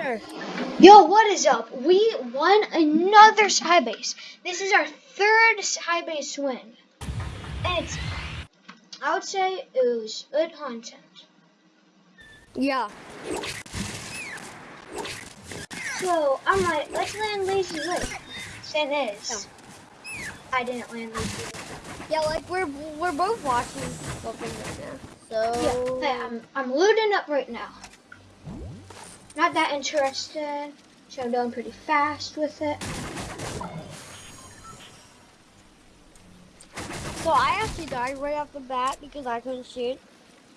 Muncher. Yo, what is up? We won another sky base. This is our third sky base win. And it's, I would say it was good content. Yeah. So, I'm like, let's land Lazy Lake. Thing is, I didn't land Lazy Lake. Yeah, like we're we're both watching something right now. So Yeah, I'm, I'm looting up right now. Not that interested, so I'm doing pretty fast with it. so I actually died right off the bat because I couldn't shoot.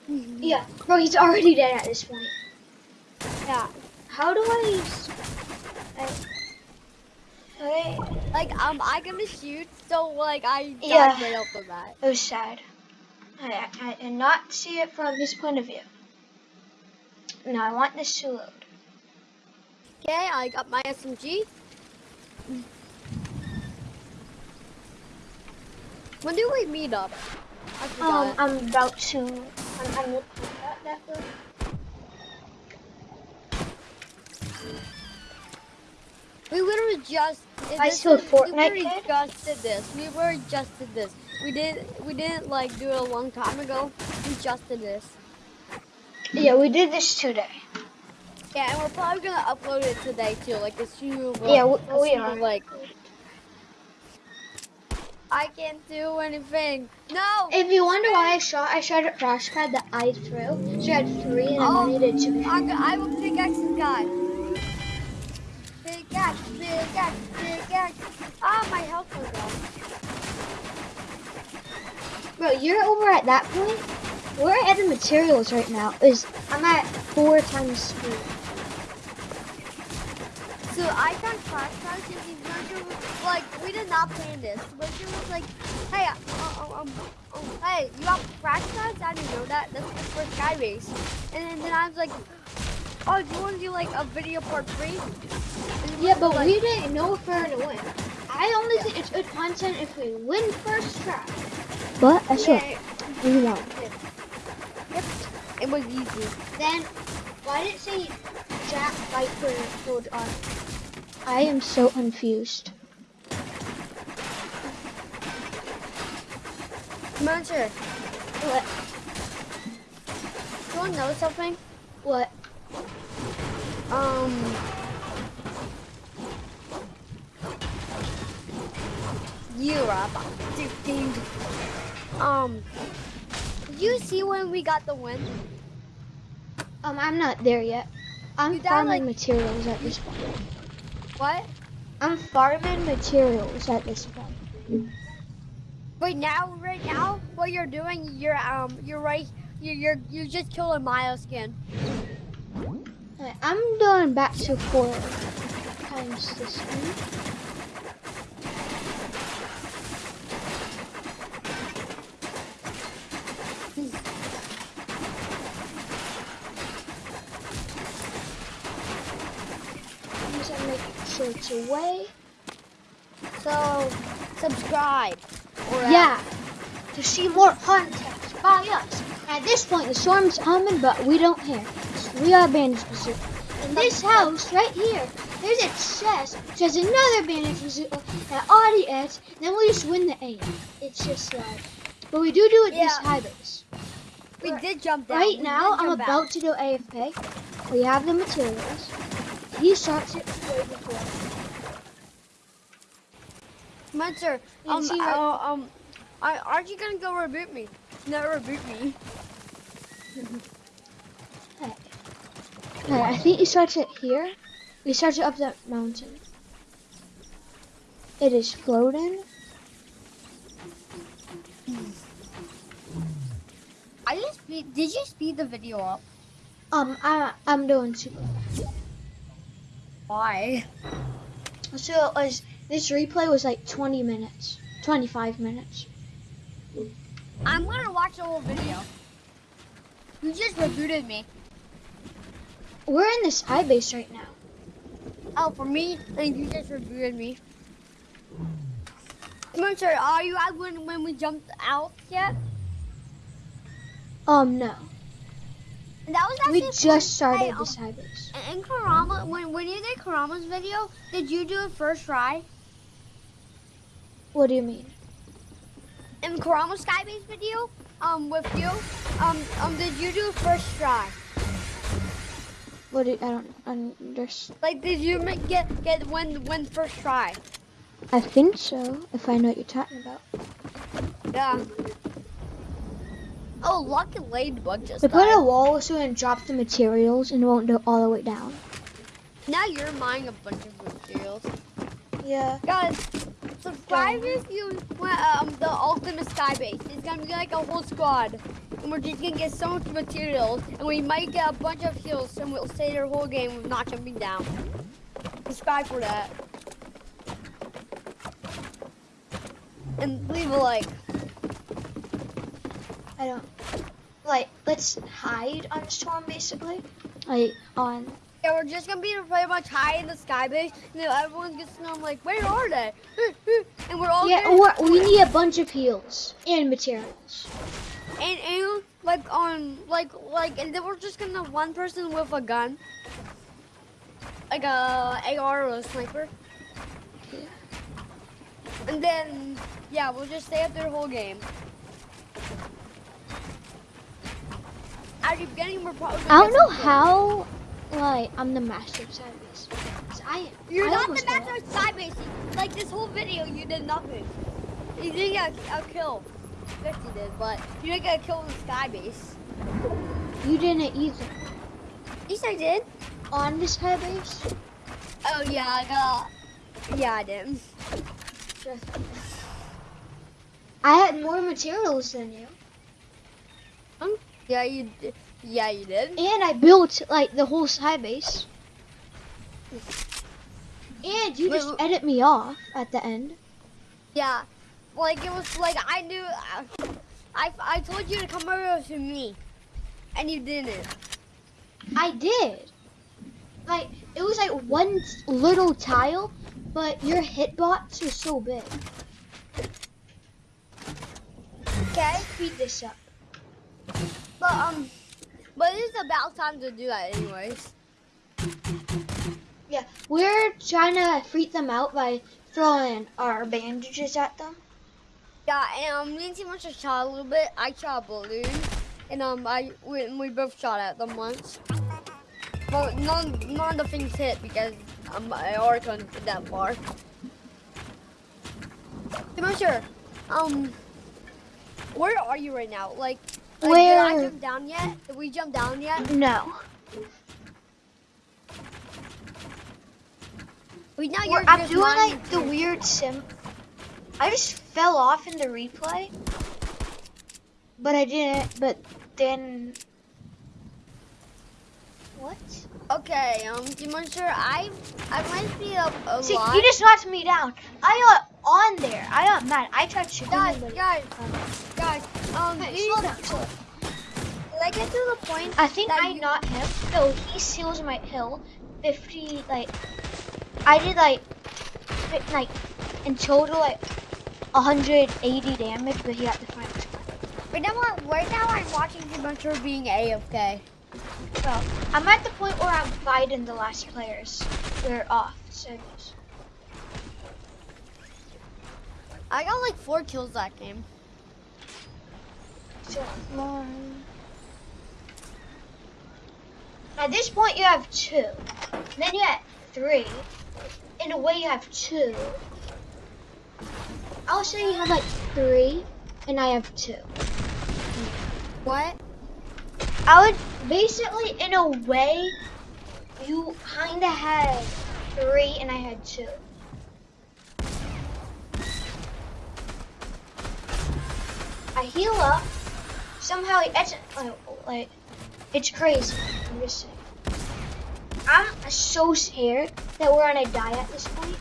Yeah, bro, he's already dead at this point. Yeah. How do I? okay, Like um I gonna shoot, so like I died Yeah. right off the bat. it was sad. I, I, I did not see it from his point of view. Now I want this to load. Okay, I got my SMG. When do we meet up? Um. I'm about to... I'm, I'm looking at that though. we literally just. I this is- We Fortnite just did this. We were just did this. We did. We didn't like do it a long time ago. We just did this. Yeah, we did this today. Yeah, and we're probably gonna upload it today too. Like soon as Yeah, we- as we are. Like. I can't do anything. No. If you wonder why I shot, I shot at crash pad that I threw. She had three and Oh, I needed to. I, I will pickaxe this guy. Pickaxe, pickaxe, pickaxe. Ah, my health was down. Bro, you're over at that point. We're at the materials right now. Is I'm at four times speed. So I found crash pads and the Merger was like, we did not plan this. Merger was like, hey, uh, uh, um, um, hey, you got crash pads? I didn't know that. That's the first skybase. And then, then I was like, oh, do you want to do like a video part three? Yeah, but like, we didn't know if we were gonna win. I only think it's good content if we win first try. But that's yeah, we won. Yep, it was easy. Then why did it say Jack Viper hold on? I am so confused. Merger, What? do you want to know something? What? Um. You are about to think. Um. Did you see when we got the win? Um, I'm not there yet. I'm You died, farming like- materials at this point. What? I'm farming materials at this point. Right now, right now, what you're doing, you're um, you're right. You're you're you just killed a skin. I'm going back to four times the speed. I'm just it's away. So, subscribe. Or, uh, Yeah, to see more content by us. At this point, the storm's coming, but we don't care. We are bandage bazooka. In this house right here, there's a chest. There's another bandage bazooka, an audience. Then we just win the aim. It's just like, but we do do it this Yeah. high base. we did jump down. Right We now, I'm about to do AFK. We have the materials. He starts it way before. You um, right- uh, um, I, aren't you gonna go reboot me? No, reboot me. Okay, I think he starts it here. He starts it up that mountain. It is floating. I just speed, did you speed the video up? Um, I, I'm doing super. Why? So it was, this replay was like 20 minutes, 25 minutes. I'm gonna watch the whole video. You just rebooted me. We're in this high base right now. Oh, for me, and you just rebooted me. Muncher, are you out when, when we jumped out yet? Um, no. That was We actually just started the um, this high. In Karama, when when you did Karama's video, did you do it first try? What do you mean? In Karama's Skybase video, um, with you, um, um, did you do it first try? What do I don't understand. Like, did you make, get get win win first try? I think so. If I know what you're talking about. Yeah. Oh, lucky ladybug just We put a wall so it drop the materials and it won't go all the way down. Now you're mining a bunch of materials. Yeah. Guys, subscribe if you want um, the ultimate sky base. It's gonna be like a whole squad. And we're just gonna get so much materials. And we might get a bunch of heals and we'll stay their whole game with not jumping down. Subscribe for that. And leave a like. I don't like let's hide on storm basically. Like on Yeah, we're just gonna be pretty much high in the sky base. And then everyone gets to know, like, where are they? And we're all Yeah, or we need a bunch of heals and materials. And, and like on like like and then we're just gonna one person with a gun. Like a AR or a sniper. And then yeah, we'll just stay up there the whole game. At the beginning we're probably I don't know how like I'm the master of. 'Cause I. You're I not the master of side. Like this whole video you did nothing. You didn't get a, a kill. Yes you did, but you didn't get a kill in the sky base. You didn't either. Yes I did. On this high base? Oh yeah, I got. Yeah, I did. I had more materials than you. Yeah, you did. Yeah, you did. And I built like the whole side base. And you Wait, just wait. edit me off at the end. Yeah, like it was like I knew. Uh, I I told you to come over to me, and you didn't. I did. Like it was like one little tile, but your hitbox was so big. Okay, Speed this up. But um, but it's about time to do that anyways. Yeah, we're trying to freak them out by throwing our bandages at them. Yeah, and um, me and Timon just shot a little bit. I shot a balloon, and um, I we, we both shot at them once. But none none of the things hit because um, I already couldn't get that far. Timon, sure. Um, where are you right now? Like, like did I jump down yet? Did we jump down yet? No. We now you're I'm doing like the weird sim. I just fell off in the replay, but I didn't. But then, what? Okay, um, sure. I I might be a, a See, lot. you just knocked me down. I got on there. I got mad. I tried shooting guys, him, but- guys, guys. Um, Hey, slow down, slow down. Did I get to the point? I think I you- not him. No, he seals my hill. Fifty like, I did like, like, in total like, 180 damage, but he got the final score. Right now, I'm- right now I'm watching Adventure being AFK. Well, I'm at the point where I'm fighting the last players. They're off. So. I got like four kills that game. At this point, you have two. Then you have three. In a way, you have two. I'll say you have like three, and I have two. What? I would basically, in a way, you kind of had three, and I had two. I heal up. Somehow it's like, oh, like it's crazy. I'm just saying. I'm so scared that we're gonna die at this point.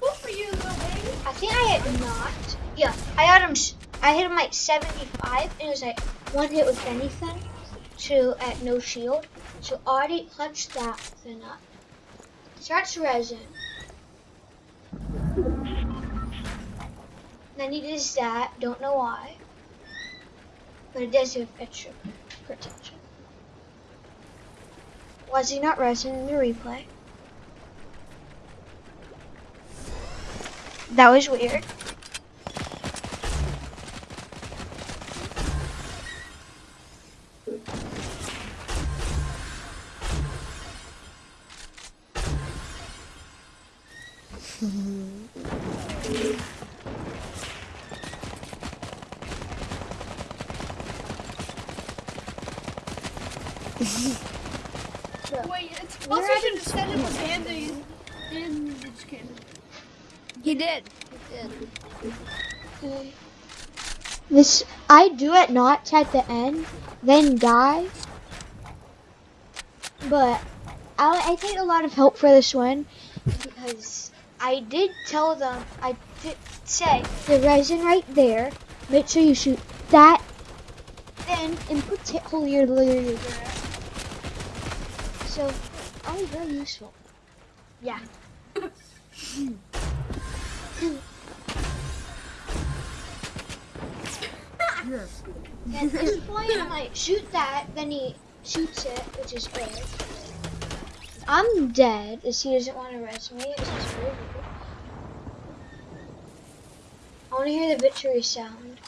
Good for you, little baby. I think I had not. Yeah, I had him. I hit him like 75, and it was like one hit with anything. Two at no shield. So already punched that thing up. Starts resin. Then he does that. Don't know why but it does give extra protection. Was he not resting in the replay? That was weird. Mm-hmm. Wait, it's We're also having should have said it was Andy. And it's kidding. He did. He did. This I do it not at the end, then die. But I, I take a lot of help for this one because I did tell them I did say the resin right there. Make sure you shoot that. Then input it holier later. So I was very useful. Yeah. At this point, I'm like, shoot that. Then he shoots it, which is great. I'm dead, as he doesn't want to res me. Is very weird. I want to hear the victory sound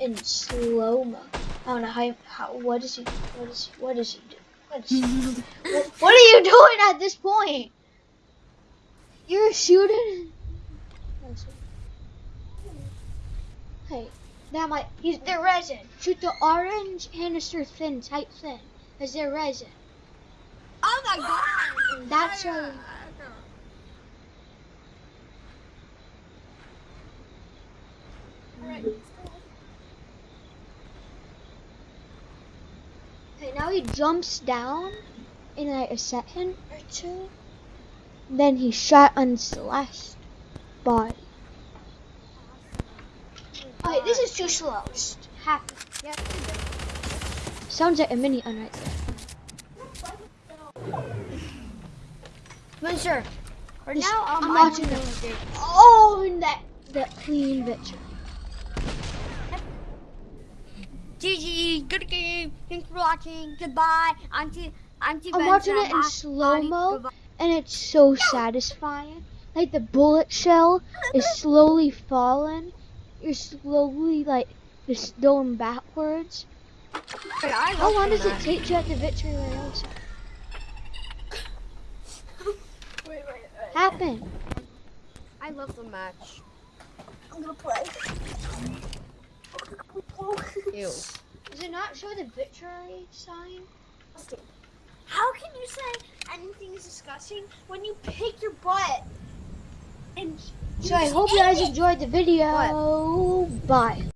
in slow mo. I don't know how, how. What is he? What does he do? What, is he, what, what are you doing at this point? You're shooting. Hey, that might. Use the resin. Shoot the orange canister thin, tight thin, as their resin. Oh my god! That's a. Alright. Okay, now he jumps down in like a second or two. Then he shot on Celeste's body. Okay, this is too slow. Just he did. Sounds like a mini un right there. Spencer. For now, um, I'm I watching it. Oh, and that that clean victory. GG, good game. Thanks for watching. Goodbye. Auntie, Auntie I'm Ben watching it in slow mo, and it's so satisfying. Like the bullet shell is slowly falling. You're slowly like just going backwards. How long does it take you at the victory lane? Wait, wait, wait. Happen. I love the match. I'm gonna play. Ew. Does it not show the victory sign? How can you say anything is disgusting when you pick your butt? And So I hope you guys enjoyed the video. Bye.